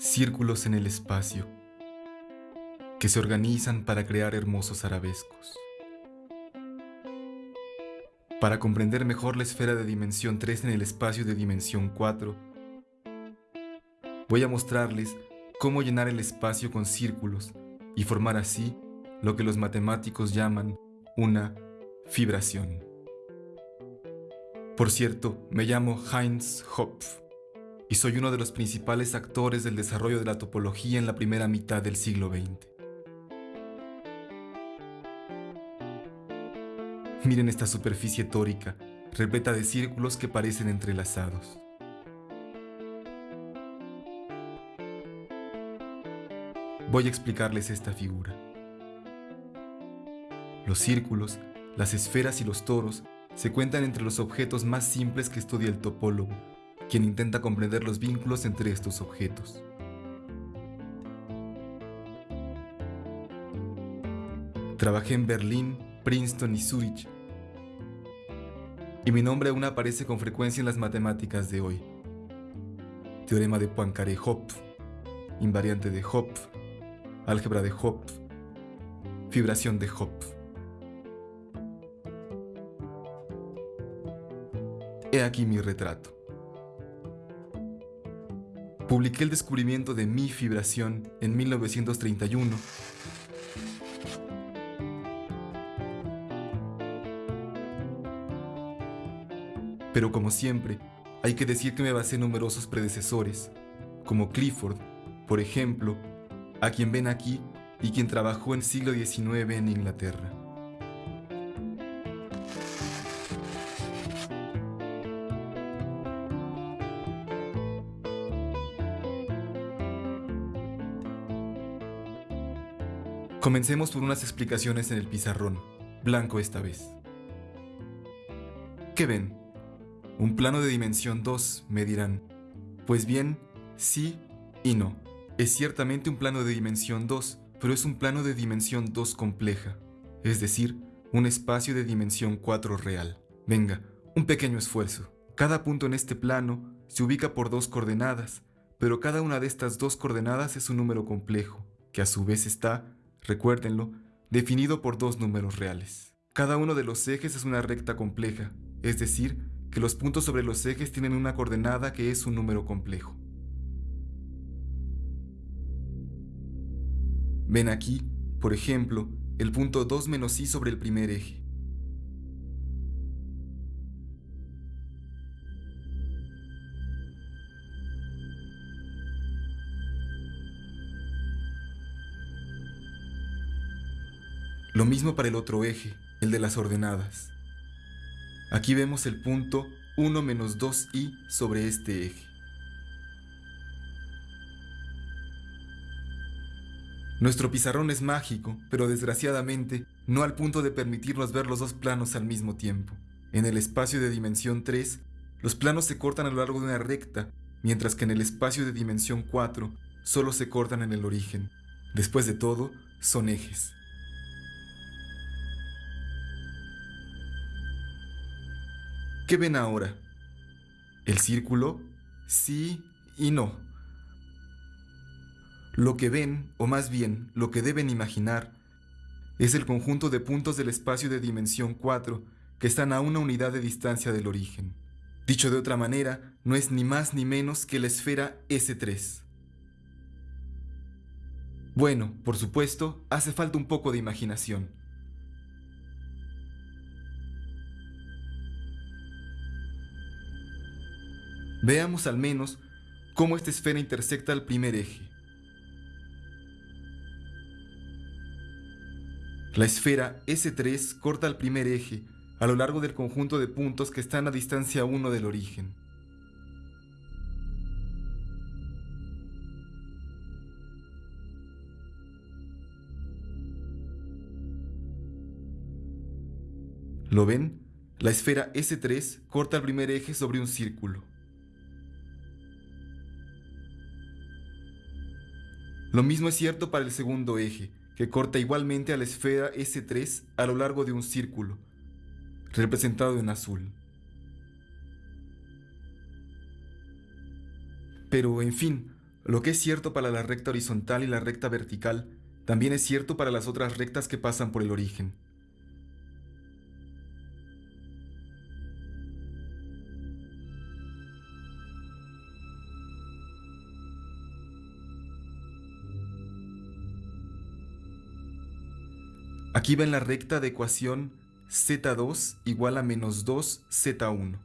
círculos en el espacio, que se organizan para crear hermosos arabescos. Para comprender mejor la esfera de dimensión 3 en el espacio de dimensión 4, voy a mostrarles cómo llenar el espacio con círculos y formar así lo que los matemáticos llaman una fibración. Por cierto, me llamo Heinz Hopf y soy uno de los principales actores del desarrollo de la topología en la primera mitad del siglo XX. Miren esta superficie tórica, repleta de círculos que parecen entrelazados. Voy a explicarles esta figura. Los círculos, las esferas y los toros se cuentan entre los objetos más simples que estudia el topólogo, quien intenta comprender los vínculos entre estos objetos. Trabajé en Berlín, Princeton y Zurich, y mi nombre aún aparece con frecuencia en las matemáticas de hoy. Teorema de Poincaré-Hopf, invariante de Hopf, álgebra de Hopf, fibración de Hopf. He aquí mi retrato. Publiqué el descubrimiento de mi fibración en 1931. Pero como siempre, hay que decir que me basé en numerosos predecesores, como Clifford, por ejemplo, a quien ven aquí y quien trabajó en siglo XIX en Inglaterra. Comencemos por unas explicaciones en el pizarrón, blanco esta vez. ¿Qué ven? Un plano de dimensión 2, me dirán. Pues bien, sí y no. Es ciertamente un plano de dimensión 2, pero es un plano de dimensión 2 compleja, es decir, un espacio de dimensión 4 real. Venga, un pequeño esfuerzo. Cada punto en este plano se ubica por dos coordenadas, pero cada una de estas dos coordenadas es un número complejo, que a su vez está recuérdenlo, definido por dos números reales. Cada uno de los ejes es una recta compleja, es decir, que los puntos sobre los ejes tienen una coordenada que es un número complejo. Ven aquí, por ejemplo, el punto 2 menos i sobre el primer eje. Lo mismo para el otro eje, el de las ordenadas. Aquí vemos el punto 1 menos 2i sobre este eje. Nuestro pizarrón es mágico, pero desgraciadamente no al punto de permitirnos ver los dos planos al mismo tiempo. En el espacio de dimensión 3, los planos se cortan a lo largo de una recta, mientras que en el espacio de dimensión 4 solo se cortan en el origen. Después de todo, son ejes. ¿Qué ven ahora? ¿El círculo? Sí y no. Lo que ven, o más bien, lo que deben imaginar, es el conjunto de puntos del espacio de dimensión 4 que están a una unidad de distancia del origen. Dicho de otra manera, no es ni más ni menos que la esfera S3. Bueno, por supuesto, hace falta un poco de imaginación. Veamos al menos cómo esta esfera intersecta el primer eje. La esfera S3 corta el primer eje a lo largo del conjunto de puntos que están a distancia 1 del origen. ¿Lo ven? La esfera S3 corta el primer eje sobre un círculo. Lo mismo es cierto para el segundo eje, que corta igualmente a la esfera S3 a lo largo de un círculo, representado en azul. Pero, en fin, Lo que es cierto para la recta horizontal y la recta vertical, también es cierto para las otras rectas que pasan por el origen. Aquí ven la recta de ecuación z2 igual a menos 2z1.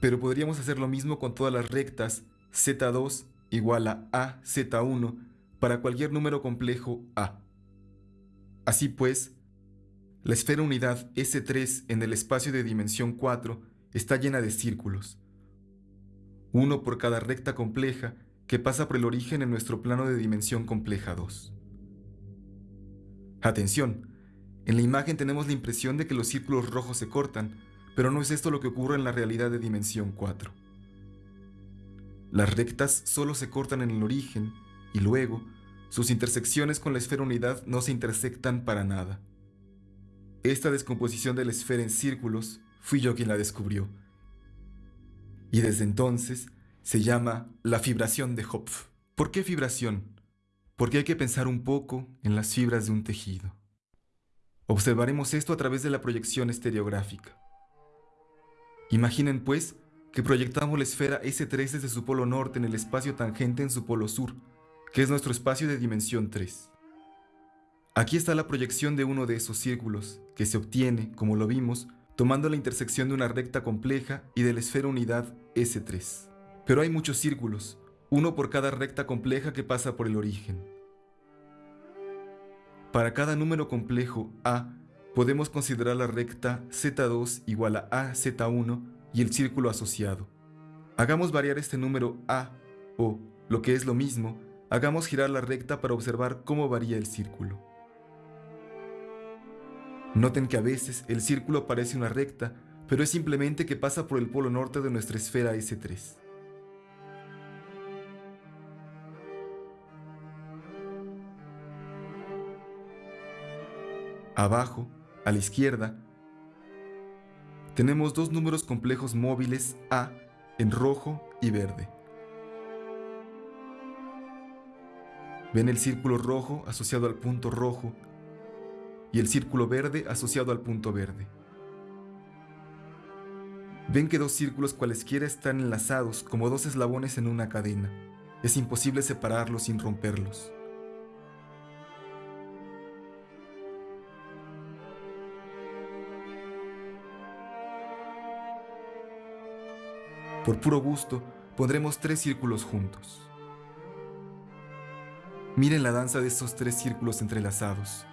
Pero podríamos hacer lo mismo con todas las rectas z2 igual a az1 para cualquier número complejo a. Así pues, la esfera unidad S3 en el espacio de dimensión 4 está llena de círculos, uno por cada recta compleja que pasa por el origen en nuestro plano de dimensión compleja 2. Atención, en la imagen tenemos la impresión de que los círculos rojos se cortan, pero no es esto lo que ocurre en la realidad de dimensión 4. Las rectas solo se cortan en el origen y luego sus intersecciones con la esfera unidad no se intersectan para nada. Esta descomposición de la esfera en círculos fui yo quien la descubrió. Y desde entonces se llama la fibración de Hopf. ¿Por qué fibración? Porque hay que pensar un poco en las fibras de un tejido. Observaremos esto a través de la proyección estereográfica. Imaginen, pues, que proyectamos la esfera S3 desde su polo norte en el espacio tangente en su polo sur, que es nuestro espacio de dimensión 3. Aquí está la proyección de uno de esos círculos, que se obtiene, como lo vimos, tomando la intersección de una recta compleja y de la esfera unidad S3. Pero hay muchos círculos, uno por cada recta compleja que pasa por el origen. Para cada número complejo A, podemos considerar la recta Z2 igual a AZ1 y el círculo asociado. Hagamos variar este número A o, lo que es lo mismo, hagamos girar la recta para observar cómo varía el círculo. Noten que a veces el círculo parece una recta, pero es simplemente que pasa por el polo norte de nuestra esfera S3. Abajo, a la izquierda, tenemos dos números complejos móviles A en rojo y verde. Ven el círculo rojo asociado al punto rojo y el círculo verde asociado al punto verde. Ven que dos círculos cualesquiera están enlazados como dos eslabones en una cadena. Es imposible separarlos sin romperlos. Por puro gusto, pondremos tres círculos juntos. Miren la danza de estos tres círculos entrelazados.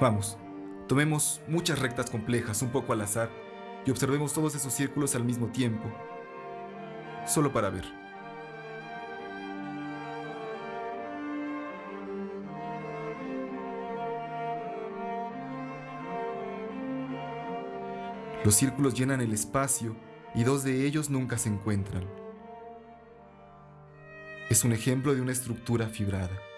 Vamos, tomemos muchas rectas complejas un poco al azar y observemos todos esos círculos al mismo tiempo, solo para ver. Los círculos llenan el espacio y dos de ellos nunca se encuentran. Es un ejemplo de una estructura fibrada.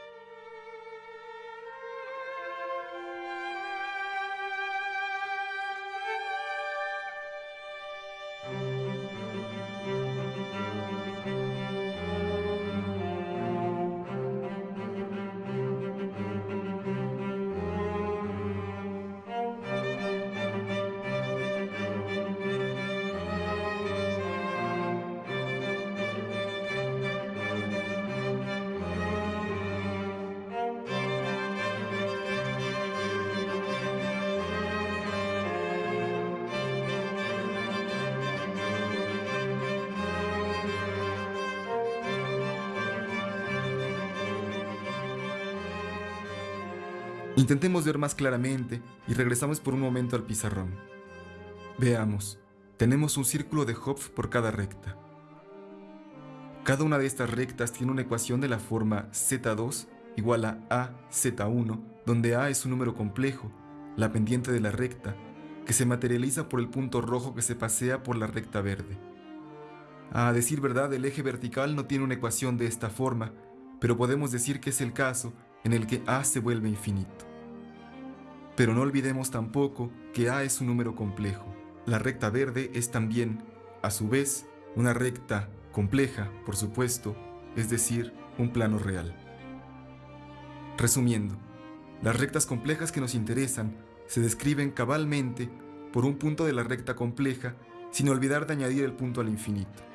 Intentemos ver más claramente y regresamos por un momento al pizarrón. Veamos, tenemos un círculo de Hopf por cada recta. Cada una de estas rectas tiene una ecuación de la forma z2 igual a a z1, donde a es un número complejo, la pendiente de la recta, que se materializa por el punto rojo que se pasea por la recta verde. A decir verdad, el eje vertical no tiene una ecuación de esta forma, pero podemos decir que es el caso en el que a se vuelve infinito. Pero no olvidemos tampoco que a es un número complejo. La recta verde es también, a su vez, una recta compleja, por supuesto, es decir, un plano real. Resumiendo, las rectas complejas que nos interesan se describen cabalmente por un punto de la recta compleja sin olvidar de añadir el punto al infinito.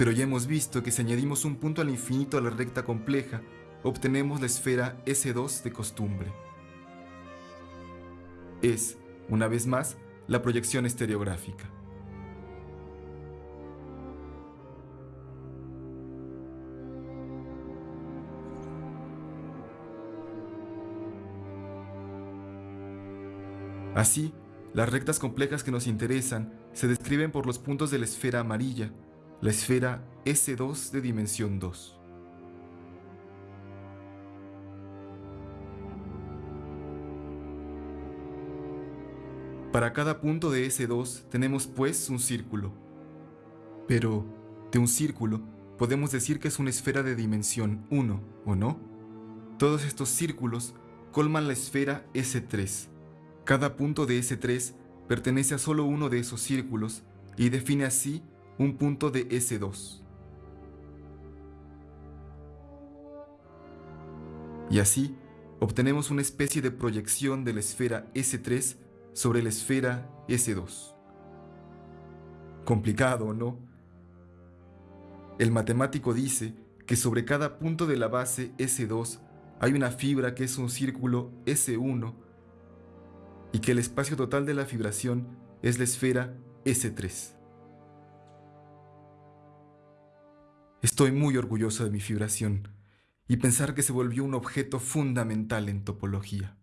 Pero ya hemos visto que si añadimos un punto al infinito a la recta compleja, obtenemos la esfera S2 de costumbre. Es, una vez más, la proyección estereográfica. Así, las rectas complejas que nos interesan se describen por los puntos de la esfera amarilla, la esfera S2 de dimensión 2. Para cada punto de S2 tenemos pues un círculo. Pero, de un círculo, podemos decir que es una esfera de dimensión 1, ¿o no? Todos estos círculos colman la esfera S3. Cada punto de S3 pertenece a solo uno de esos círculos y define así un punto de S2. Y así, obtenemos una especie de proyección de la esfera S3 sobre la esfera S2. Complicado, ¿no? El matemático dice que sobre cada punto de la base S2 hay una fibra que es un círculo S1 y que el espacio total de la fibración es la esfera S3. Estoy muy orgulloso de mi fibración y pensar que se volvió un objeto fundamental en topología.